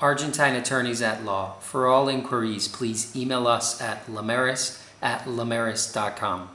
Argentine Attorneys at Law. For all inquiries, please email us at lamaris at lamaris.com.